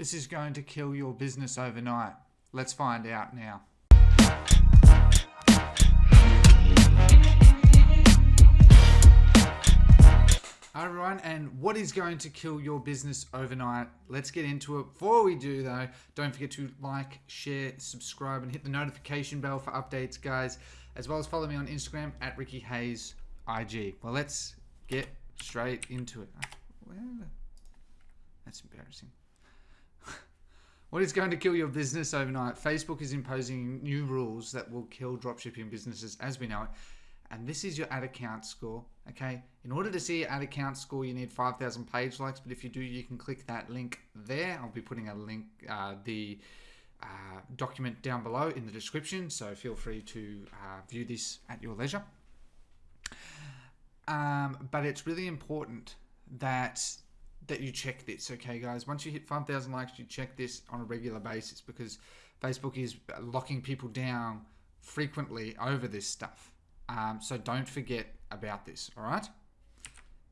this is going to kill your business overnight? Let's find out now. Hi everyone, and what is going to kill your business overnight? Let's get into it. Before we do though, don't forget to like, share, subscribe, and hit the notification bell for updates, guys, as well as follow me on Instagram at Ricky Hayes IG. Well, let's get straight into it. That's embarrassing. What is going to kill your business overnight? Facebook is imposing new rules that will kill dropshipping businesses as we know it. And this is your ad account score okay? In order to see your ad account score you need 5000 page likes but if you do you can click that link there. I'll be putting a link uh, the uh, document down below in the description so feel free to uh, view this at your leisure. Um, but it's really important that that you check this okay guys once you hit 5000 likes you check this on a regular basis because Facebook is locking people down frequently over this stuff um, so don't forget about this, all right?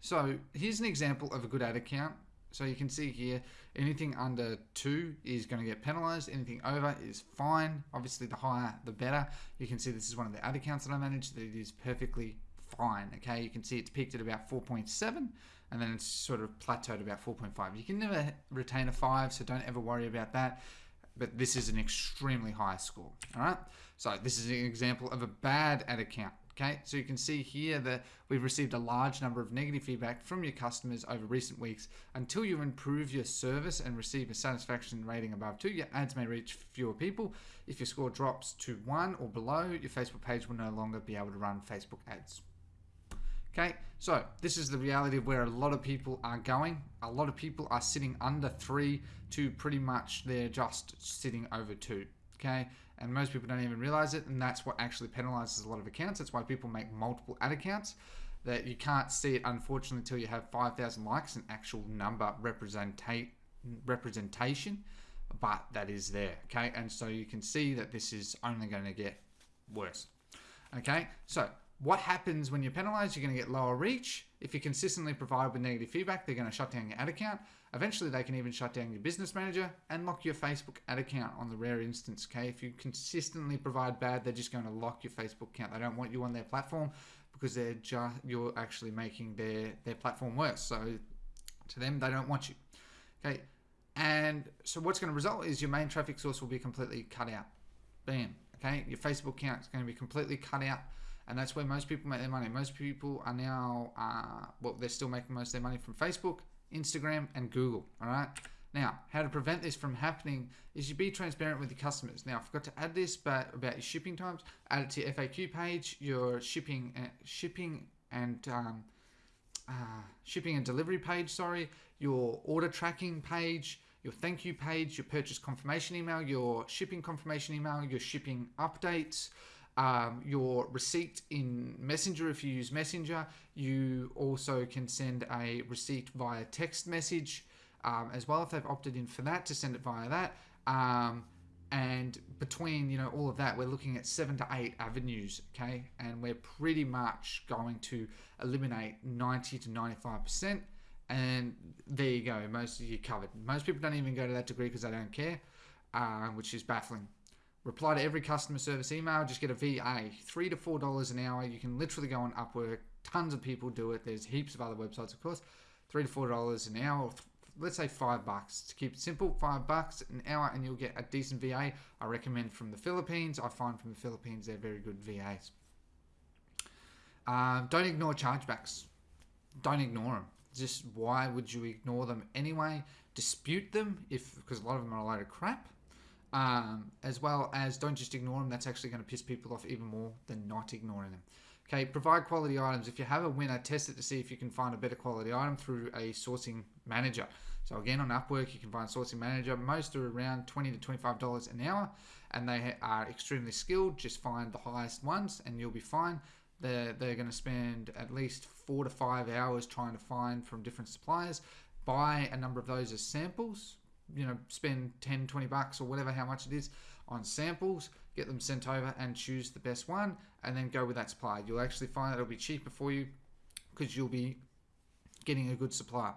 So here's an example of a good ad account. So you can see here, anything under two is going to get penalized. Anything over is fine. Obviously, the higher, the better. You can see this is one of the ad accounts that I manage that it is perfectly fine. Okay, you can see it's peaked at about 4.7 and then it's sort of plateaued about 4.5. You can never retain a five, so don't ever worry about that. But this is an extremely high score. All right, so this is an example of a bad ad account. Okay, so you can see here that we've received a large number of negative feedback from your customers over recent weeks. Until you improve your service and receive a satisfaction rating above two, your ads may reach fewer people. If your score drops to one or below, your Facebook page will no longer be able to run Facebook ads. Okay, so this is the reality of where a lot of people are going. A lot of people are sitting under three to pretty much they're just sitting over two. Okay, and most people don't even realize it and that's what actually penalizes a lot of accounts that's why people make multiple ad accounts that you can't see it unfortunately until you have 5,000 likes an actual number representate representation but that is there okay and so you can see that this is only going to get worse okay so what happens when you're penalized you're going to get lower reach if you consistently provide with negative feedback they're going to shut down your ad account Eventually, they can even shut down your business manager and lock your Facebook ad account on the rare instance. Okay, if you consistently provide bad, they're just going to lock your Facebook account. They don't want you on their platform because they're just you're actually making their their platform worse. So to them, they don't want you. Okay, and so what's going to result is your main traffic source will be completely cut out. Bam. Okay, your Facebook account is going to be completely cut out and that's where most people make their money. Most people are now, uh, well, they're still making most of their money from Facebook, Instagram, and Google. All right. Now, how to prevent this from happening is you be transparent with your customers. Now, I forgot to add this, but about your shipping times, add it to your FAQ page, your shipping, uh, shipping and um, uh, shipping and delivery page. Sorry, your order tracking page, your thank you page, your purchase confirmation email, your shipping confirmation email, your shipping updates um, your receipt in Messenger if you use Messenger. You also can send a receipt via text message um, as well if they've opted in for that to send it via that. Um, and between you know all of that, we're looking at seven to eight avenues, okay, and we're pretty much going to eliminate 90 to 95 percent. And there you go, most of you covered. Most people don't even go to that degree because they don't care, uh, which is baffling reply to every customer service email, just get a VA, three to four dollars an hour. You can literally go on Upwork. Tons of people do it. There's heaps of other websites, of course. Three to four dollars an hour, let's say five bucks. To keep it simple, five bucks an hour, and you'll get a decent VA. I recommend from the Philippines. I find from the Philippines they're very good VAs. Um, don't ignore chargebacks. Don't ignore them. Just why would you ignore them anyway? Dispute them if because a lot of them are a load of crap um, as well as don't just ignore them. That's actually going to piss people off even more than not ignoring them. Okay, provide quality items. If you have a winner, test it to see if you can find a better quality item through a sourcing manager. So again, on Upwork, you can find sourcing manager. Most are around 20 to $25 an hour, and they are extremely skilled. Just find the highest ones, and you'll be fine. They're, they're going to spend at least four to five hours trying to find from different suppliers. Buy a number of those as samples you know, spend 10, 20 bucks or whatever, how much it is on samples, get them sent over and choose the best one and then go with that supplier. You'll actually find that it'll be cheaper for you because you'll be getting a good supply.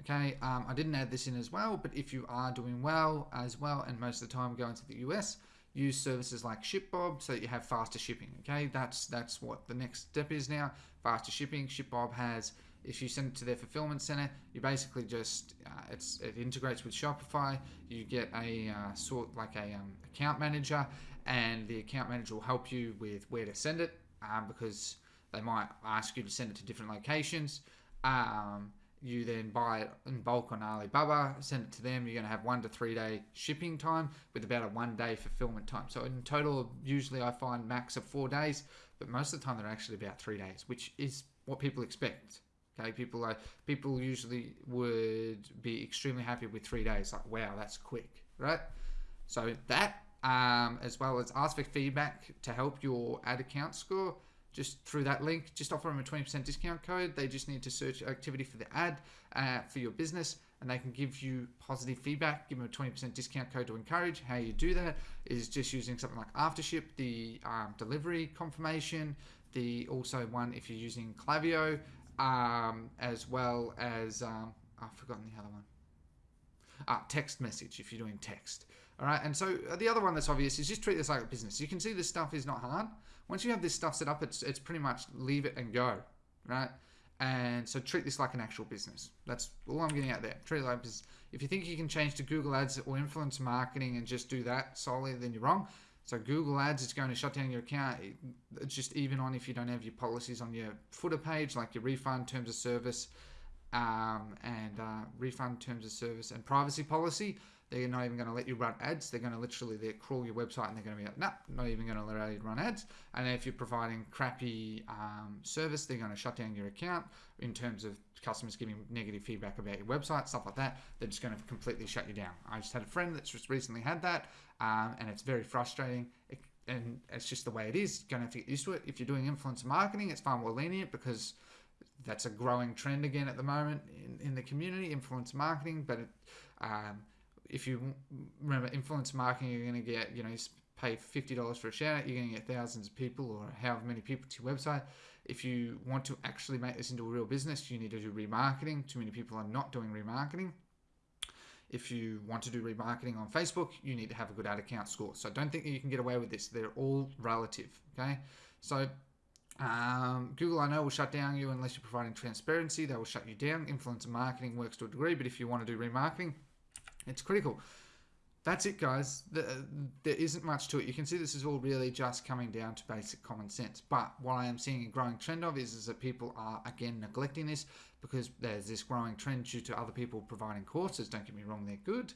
Okay, um, I didn't add this in as well, but if you are doing well as well, and most of the time going to the US, use services like ShipBob so that you have faster shipping. Okay, that's that's what the next step is now. Faster shipping. ShipBob has if you send it to their fulfillment center, you basically just uh, it's it integrates with Shopify. You get a uh, sort like a um, account manager, and the account manager will help you with where to send it um, because they might ask you to send it to different locations. Um, you then buy it in bulk on Alibaba, send it to them. You're going to have one to three day shipping time with about a one day fulfillment time. So in total, usually I find max of four days, but most of the time they're actually about three days, which is what people expect. Okay, people like people usually would be extremely happy with three days. Like, wow, that's quick, right? So that, um, as well as ask for feedback to help your ad account score just through that link, just offer them a 20% discount code. They just need to search activity for the ad uh, for your business and they can give you positive feedback, give them a 20% discount code to encourage. How you do that is just using something like Aftership, the um, delivery confirmation, the also one if you're using Klaviyo, um, as well as, um, I've forgotten the other one. Ah, text message if you're doing text. All right, and so uh, the other one that's obvious is just treat this like a business. You can see this stuff is not hard. Once you have this stuff set up, it's it's pretty much leave it and go, right? And so treat this like an actual business. That's all I'm getting out there. Treat it like business. If you think you can change to Google Ads or influence marketing and just do that solely, then you're wrong. So Google Ads is going to shut down your account. It's just even on if you don't have your policies on your footer page, like your refund terms of service, um, and uh, refund terms of service and privacy policy. They're not even going to let you run ads. They're going to literally they crawl your website and they're going to be like, nah, not even going to allow you to run ads. And if you're providing crappy um, service, they're going to shut down your account in terms of customers giving negative feedback about your website, stuff like that. They're just going to completely shut you down. I just had a friend that's just recently had that, um, and it's very frustrating. It, and it's just the way it is. You're going to have to get used to it. If you're doing influencer marketing, it's far more lenient because that's a growing trend again at the moment in, in the community, influence marketing. But it, um, if you remember influence marketing, you're going to get, you know, you pay $50 for a shout out, you're going to get thousands of people or however many people to your website. If you want to actually make this into a real business, you need to do remarketing. Too many people are not doing remarketing. If you want to do remarketing on Facebook, you need to have a good ad account score. So don't think that you can get away with this. They're all relative. Okay. So um, Google, I know, will shut down you unless you're providing transparency. They will shut you down. Influencer marketing works to a degree, but if you want to do remarketing, it's critical. That's it, guys. The, there isn't much to it. You can see this is all really just coming down to basic common sense. But what I am seeing a growing trend of is, is that people are, again, neglecting this because there's this growing trend due to other people providing courses. Don't get me wrong, they're good.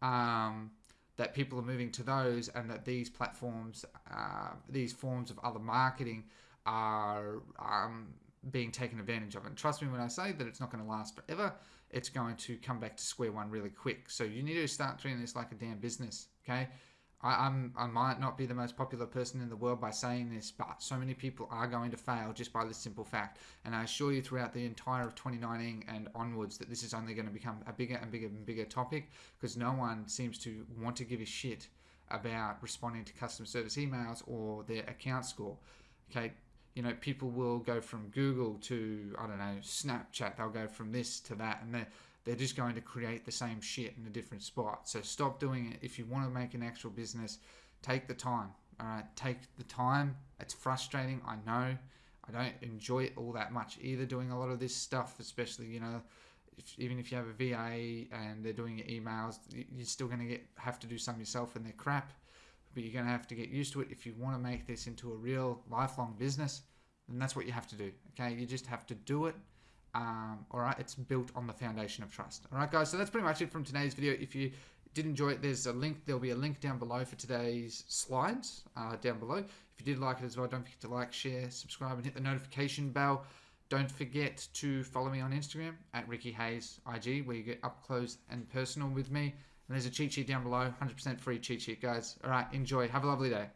Um, that people are moving to those and that these platforms, uh, these forms of other marketing are um, being taken advantage of. And trust me when I say that it's not going to last forever it's going to come back to square one really quick. So you need to start treating this like a damn business, okay? I, am I might not be the most popular person in the world by saying this, but so many people are going to fail just by this simple fact. And I assure you, throughout the entire of 2019 and onwards, that this is only going to become a bigger and bigger and bigger topic because no one seems to want to give a shit about responding to customer service emails or their account score. Okay, you know, people will go from Google to, I don't know, Snapchat. They'll go from this to that. And they're, they're just going to create the same shit in a different spot. So stop doing it. If you want to make an actual business, take the time. All right, take the time. It's frustrating. I know. I don't enjoy it all that much either. Doing a lot of this stuff, especially you know, if, even if you have a VA and they're doing your emails, you're still going to get have to do some yourself, and they're crap but you're going to have to get used to it if you want to make this into a real lifelong business then that's what you have to do okay? You just have to do it um, all right? It's built on the foundation of trust all right guys? So that's pretty much it from today's video. If you did enjoy it there's a link there'll be a link down below for today's slides uh, down below. If you did like it as well don't forget to like share subscribe and hit the notification bell. Don't forget to follow me on instagram at ricky hayes ig where you get up close and personal with me. And there's a cheat sheet down below, 100% free cheat sheet, guys. All right, enjoy. Have a lovely day.